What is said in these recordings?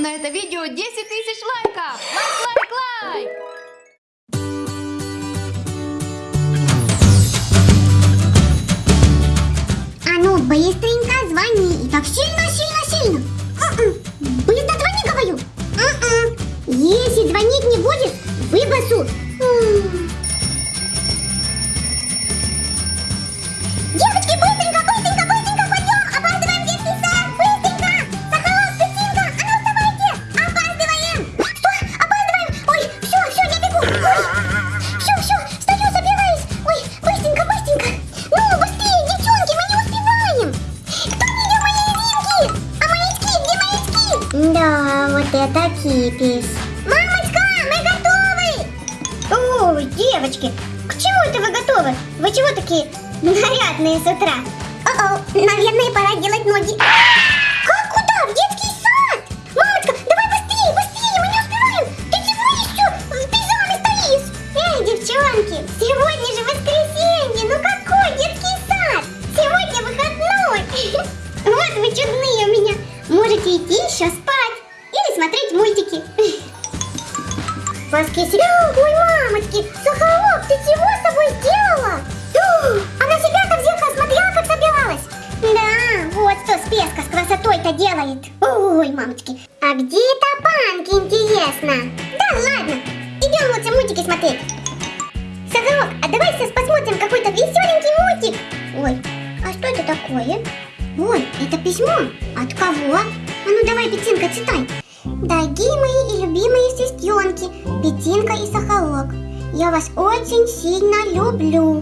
на это видео 10 тысяч лайков! Лайк, лайк, лайк! А ну, быстренько звони. И так сильно, кипис. Мамочка, мы готовы. Ой, девочки, к чему это вы готовы? Вы чего такие нарядные с утра? О-о, наверное, пора делать ноги. От кого? А ну давай, Петинка, читай. Дорогие мои и любимые сестренки, Петинка и Сахарок, я вас очень сильно люблю,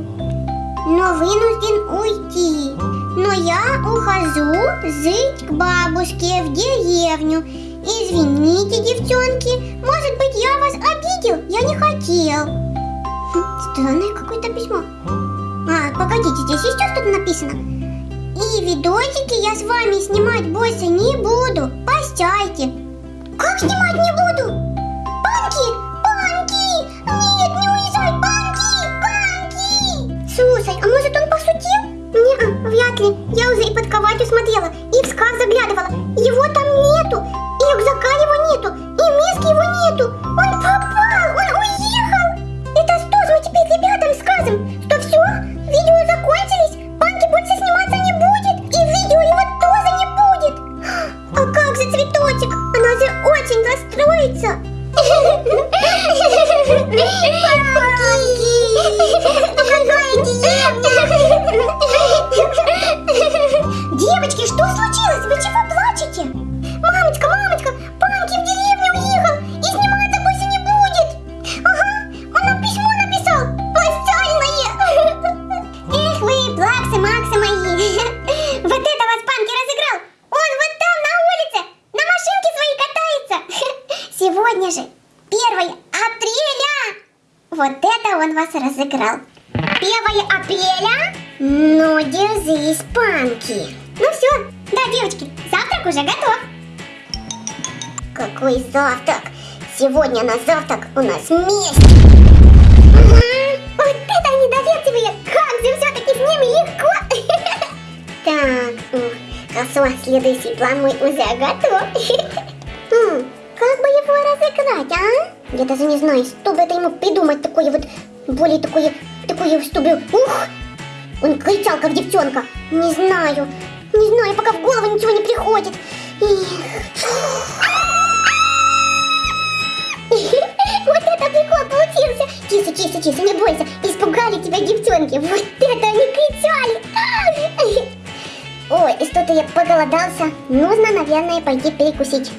но вынужден уйти. Но я ухожу жить к бабушке в деревню. Извините, девчонки, может быть я вас обидел? Я не хотел. Хм, Странное какое-то письмо. А, погодите, здесь еще что-то написано. И видосики я с вами снимать больше не буду. Прощайте. Как снимать не буду? Банки! Банки! Нет, не уезжай! Банки! Банки! Слушай, а может он пошутил? Не, вряд ли. Я уже и под кроватью смотрела, Сегодня же 1 апреля. Вот это он вас разыграл. 1 апреля? Ну, держись, Панки. Ну все, да, девочки, завтрак уже готов. Какой завтрак? Сегодня на завтрак у нас месть. Вот это недоверчивые. Как же все-таки с ними легко. Так, хорошо, следующий план мой уже готов. Как бы его разыграть, а? Я даже не знаю, чтобы это ему придумать такое вот, более такое, такое, чтобы, ух, он кричал, как девчонка. Не знаю, не знаю, пока в голову ничего не приходит. Вот это прикол получился. Тише, тише, тише, не бойся. Испугали тебя девчонки. Вот это они кричали. Ой, и что-то я поголодался. Нужно, наверное, пойти перекусить.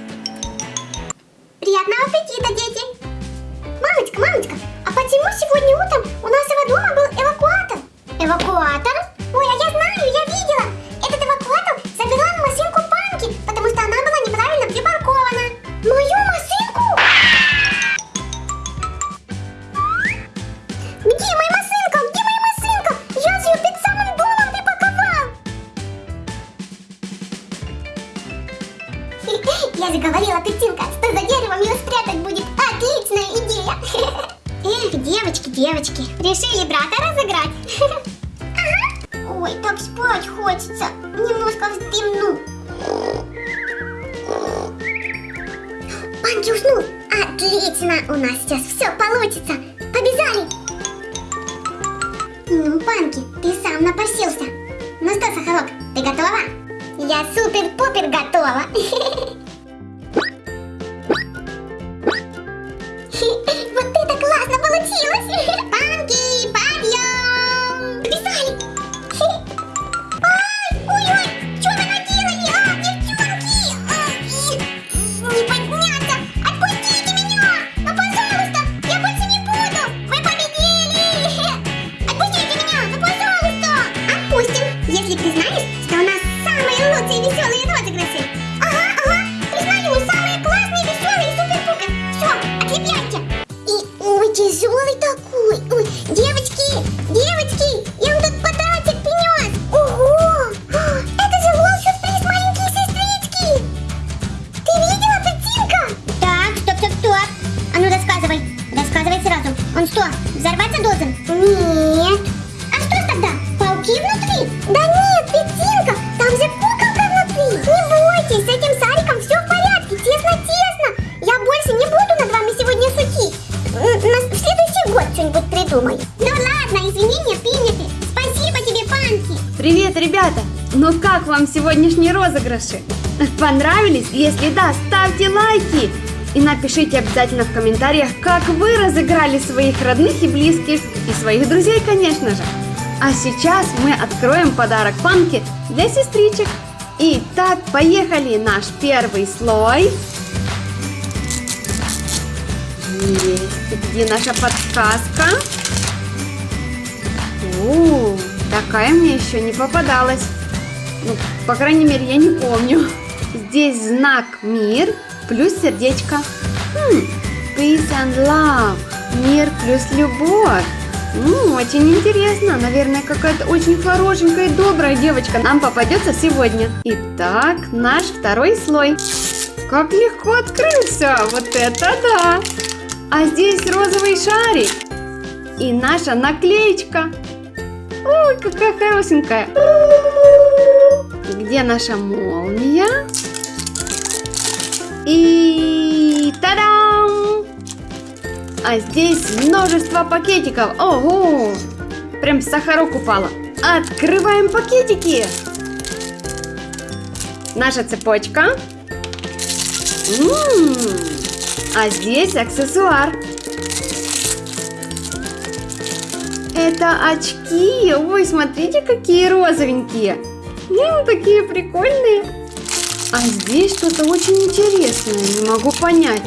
Эвакуатор? Ой, а я знаю, я видела. Этот эвакуатор забирал машинку Панки, потому что она была неправильно припаркована. Мою машинку? Где моя машинка? Где моя машинка? Я же ее перед самым домом припарковал. Я же говорила, Петинка, что за деревом ее спрятать будет отличная идея. Эх, девочки, девочки, решили брата разыграть. Спать хочется. Немножко вздремну. Панки уснул. Отлично, у нас сейчас все получится. Побежали. Ну, Панки, ты сам напросился. Ну что, Сахарок, ты готова? Я супер-пупер готова. придумаю. Ну ладно, извинения приняты. Спасибо тебе, Панки. Привет, ребята! Ну как вам сегодняшние розыгрыши? Понравились? Если да, ставьте лайки! И напишите обязательно в комментариях, как вы разыграли своих родных и близких, и своих друзей, конечно же. А сейчас мы откроем подарок Панки для сестричек. Итак, поехали! Наш первый слой. Есть. Где наша подсказка? О, такая мне еще не попадалась. Ну, по крайней мере, я не помню. Здесь знак мир плюс сердечко. Хм, peace and love. Мир плюс любовь. Ну, очень интересно. Наверное, какая-то очень хорошенькая и добрая девочка нам попадется сегодня. Итак, наш второй слой. Как легко открылся. Вот это да. А здесь розовый шарик. И наша наклеечка. Ой, какая хорошенькая. Где наша молния? И та-дам! А здесь множество пакетиков. Ого! Прям сахарок упала. Открываем пакетики. Наша цепочка. М, А здесь аксессуар. Это очки. Ой, смотрите, какие розовенькие. М, такие прикольные. А здесь что-то очень интересное. Не могу понять.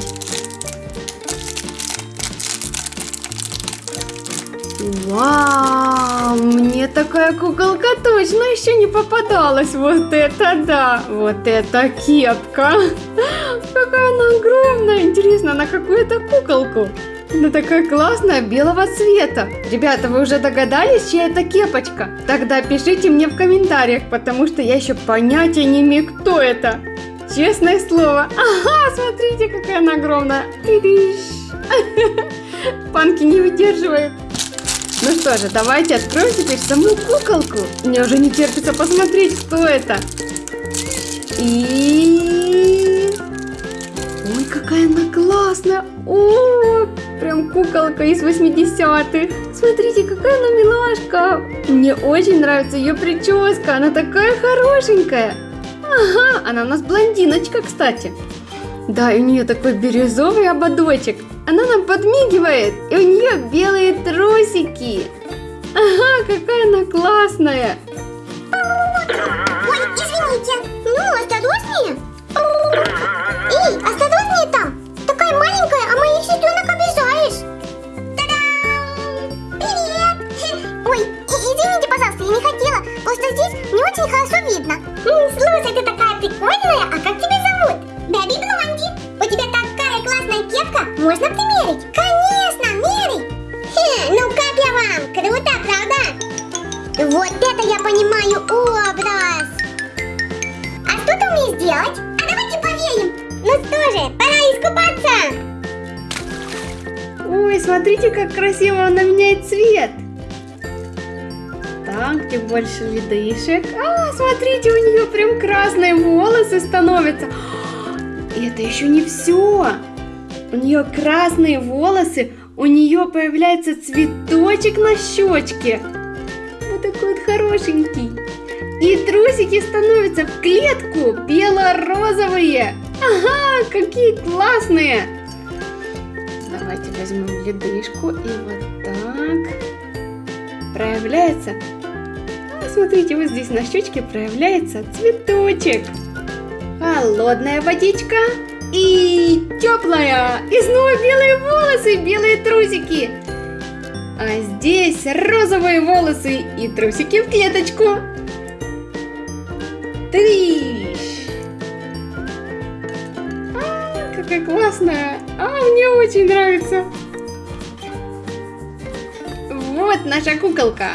Вау, мне такая куколка точно еще не попадалась. Вот это да, вот это кепка. Какая она огромная. Интересно, на какую это куколку? Она такая классная, белого цвета. Ребята, вы уже догадались, чья это кепочка? Тогда пишите мне в комментариях, потому что я еще понятия не имею, кто это. Честное слово. Ага, смотрите, какая она огромная. Панки не выдерживает. Ну что же, давайте откроем теперь саму куколку. Мне уже не терпится посмотреть, кто это. И... Ой, какая она классная. О, прям куколка из 80-х. Смотрите, какая она милашка. Мне очень нравится ее прическа. Она такая хорошенькая. Ага, она у нас блондиночка, кстати. Да, и у нее такой бирюзовый ободочек. Она нам подмигивает, и у нее белые трусики. Ага, какая она классная. Ой, извините. Ну, осторожнее. Эй, осторожнее там. Такая маленькая, а моих сестренок хотела. Просто здесь не очень хорошо видно. М, Слушай, ты такая прикольная. А как тебя зовут? Бэби Блонди. У тебя такая классная кепка. Можно примерить? Конечно, мерей. Хе, ну как я вам? Круто, правда? Вот это я понимаю образ. А что ты умеешь делать? А давайте поверим. Ну что же, пора искупаться. Ой, смотрите, как красиво она меняет цвет. Где больше ледышек. А, смотрите, у нее прям красные волосы становятся. И это еще не все. У нее красные волосы, у нее появляется цветочек на щечке. Вот такой вот хорошенький. И трусики становятся в клетку бело-розовые. Ага, какие классные. Давайте возьмем ледышку и вот так. Проявляется. Смотрите, вот здесь на щечке проявляется цветочек. Холодная водичка и теплая. И снова белые волосы, белые трусики. А здесь розовые волосы и трусики в клеточку. Трищ! А, какая классная! А, мне очень нравится. Вот наша куколка.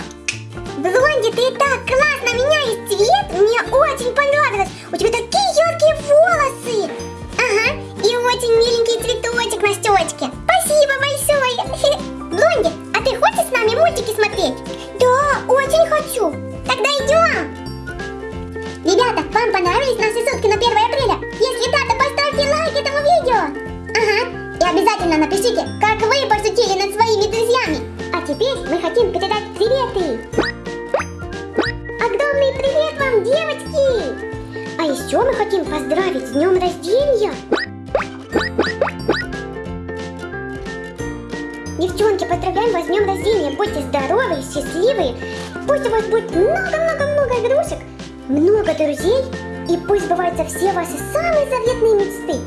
Блонди, ты так классно меняешь цвет, мне очень понравилось. У тебя такие яркие волосы. Ага, и очень миленький цветочек на щечке. Спасибо большое. Блонди, а ты хочешь с нами мультики смотреть? Да, очень хочу. Тогда идем. Ребята, вам понравились наши сутки на 1 апреля? Если да, Пусть у вас будет много-много-много игрушек, много друзей. И пусть сбываются все ваши самые заветные мечты.